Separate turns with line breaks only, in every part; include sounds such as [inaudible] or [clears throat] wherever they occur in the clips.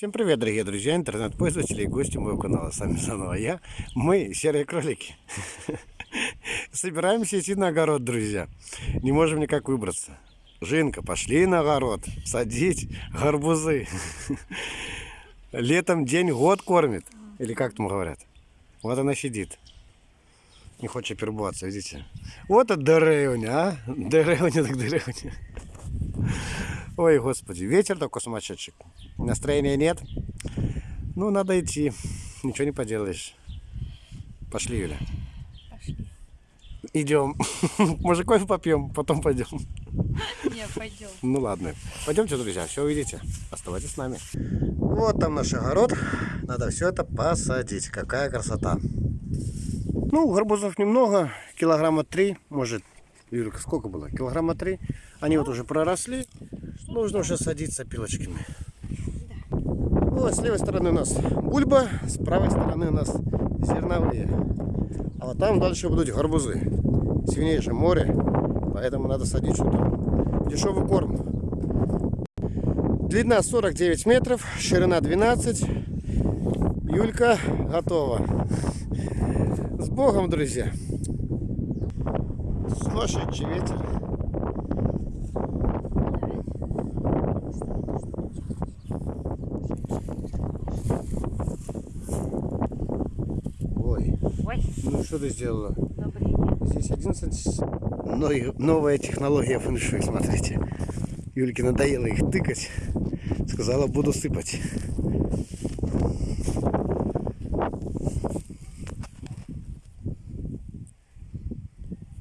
Всем привет, дорогие друзья, интернет-пользователи и гости моего канала. С вами заново я, мы, серые кролики. Собираемся идти на огород, друзья. Не можем никак выбраться. Жинка, пошли на огород, садить гарбузы. Летом день год кормит. Или как там говорят. Вот она сидит. Не хочет перебываться, видите? Вот это деревня, а? Деревня так деревня. Ой, господи, ветер такой сумасшедший. Настроения нет. Ну, надо идти. Ничего не поделаешь. Пошли, Юля.
Пошли.
Идем. [laughs] Может, кофе попьем, потом пойдем. [laughs]
Не, пойдем.
Ну ладно. Пойдемте, друзья, все увидите. Оставайтесь с нами. Вот там наш огород. Надо все это посадить. Какая красота. Ну, гарбузов немного. Килограмма три, может. Юрка, сколько было? Килограмма три. Они вот уже проросли. Нужно уже садиться пилочками. Вот, с левой стороны у нас бульба, с правой стороны у нас зерновые. А вот там дальше будут гарбузы. Сильнейшее море, поэтому надо садить что-то. Дешевый корм. Длина 49 метров, ширина 12. Юлька готова. С Богом, друзья. Сумасшедший ветер. Ой, ну что ты сделала?
удобрение.
Здесь 11 но и новая технология фэншуй, смотрите. Юльке надоело их тыкать. Сказала, буду сыпать.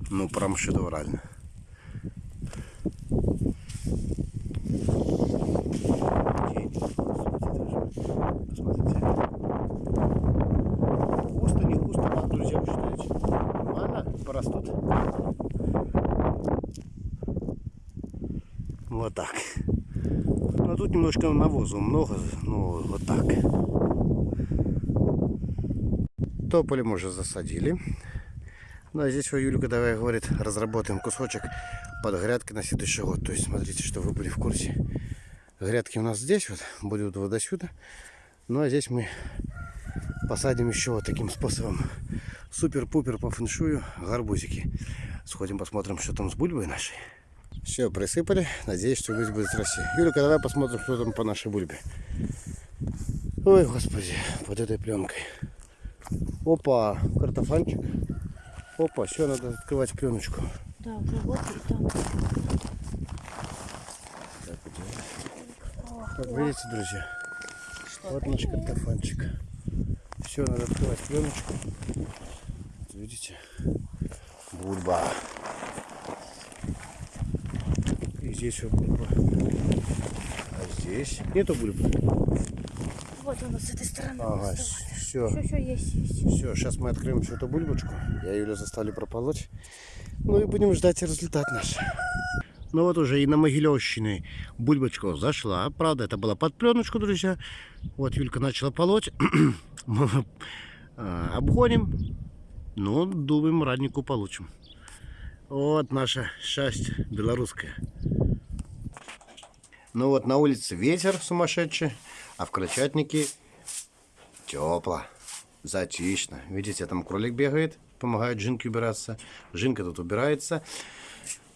Ну, прям шедеврально. Посмотрите. Густо, не густо, как, друзья, вы считаете? Нормально порастут? Вот так. Ну, а тут немножко навоза много, ну, вот так. Тополи мы уже засадили. Ну, а здесь вот Юлька давай говорит, разработаем кусочек под грядки на следующий год. То есть, смотрите, что вы были в курсе. Грядки у нас здесь вот, будут вот до сюда. Ну, а здесь мы посадим еще вот таким способом. Супер-пупер по фэншую гарбузики. Сходим посмотрим, что там с бульбой нашей. Все, присыпали. Надеюсь, что гусь будет расти. Юлика, давай посмотрим, что там по нашей бульбе. Ой, господи, под этой пленкой. Опа, картофанчик. Опа, все, надо открывать пленочку.
Да, уже вот и там.
Так, вот видите, друзья, вот наш картофанчик. Все, надо открывать пленочку. Вот видите, бульба. И здесь вот бульба. А здесь нету бульбы.
Вот она с этой стороны.
Ага, все.
Все, все, есть, есть.
Все, сейчас мы откроем всю эту бульбочку. Я Юлю заставлю прополоть. Ну и будем ждать результат наш. Ну вот уже и на Могилевщине бульбочка зашла. Правда, это была под пленочку, друзья. Вот Юлька начала полоть. [clears throat] Мы а, обгоним. Ну, думаем, раднику получим. Вот наша счастье белорусская. Ну вот на улице ветер сумасшедший, а в крольчатнике тепло, затишно. Видите, там кролик бегает, помогает Жинке убираться. Жинка тут убирается.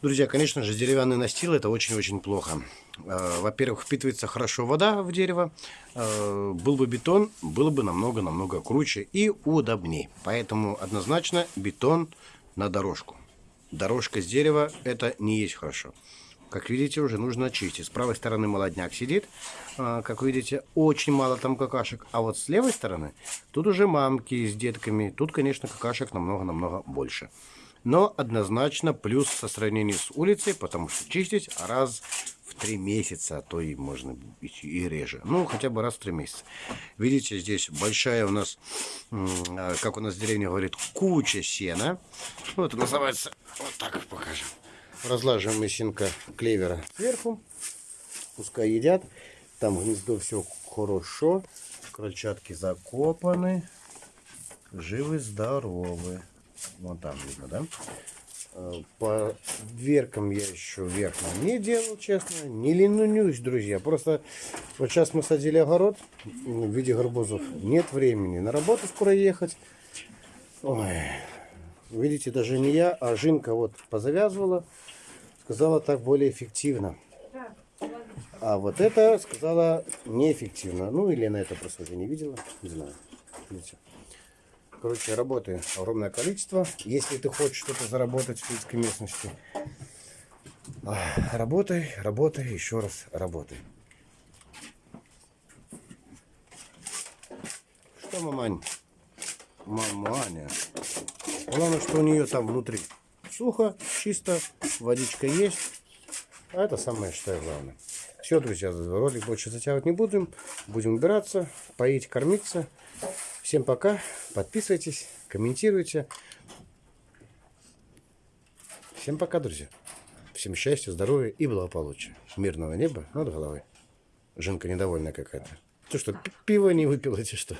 Друзья, конечно же, деревянный настил это очень-очень плохо. Э, Во-первых, впитывается хорошо вода в дерево. Э, Был бы бетон, было бы намного-намного круче и удобнее. Поэтому однозначно бетон на дорожку. Дорожка с дерева это не есть хорошо. Как видите, уже нужно очистить. С правой стороны молодняк сидит. А, Как видите, очень мало там какашек. А вот с левой стороны, тут уже мамки с детками. Тут, конечно, какашек намного-намного больше. Но однозначно плюс со сравнению с улицей, потому что чистить раз в три месяца, а то и можно и реже. Ну, хотя бы раз в три месяца. Видите, здесь большая у нас, а, как у нас в деревне говорит, куча сена. Вот это называется, вот так покажем. Разлаживаем мы сенка клевера сверху. Пускай едят. Там гнездо все хорошо. Крольчатки закопаны. Живы, здоровы. Вон там видно, да? Э, По дверкам я еще верхним не делал, честно. Не ленюсь, друзья. Просто вот сейчас мы садили огород в виде гарбузов. Нет времени. На работу скоро ехать. Ой. Видите, даже не я, а Жинка вот позавязывала. Сказала так более эффективно. А вот это сказала неэффективно. Ну или на это просто я не видела. Не знаю. Видите. Короче, работы огромное количество. Если ты хочешь что-то заработать в сельской местности, а, работай, работай, еще раз работай. Что, мамань? Маманя. Главное, что у нее там внутри сухо, чисто, водичка есть. А это самое, и главное. Все, друзья, ролик больше затягивать не будем. Будем убираться, поить, кормиться. Всем пока. Подписывайтесь, комментируйте. Всем пока, друзья. Всем счастья, здоровья и благополучия. Мирного неба над головой. Жинка недовольная какая-то. Ты что, пи- пиво не выпила, или что?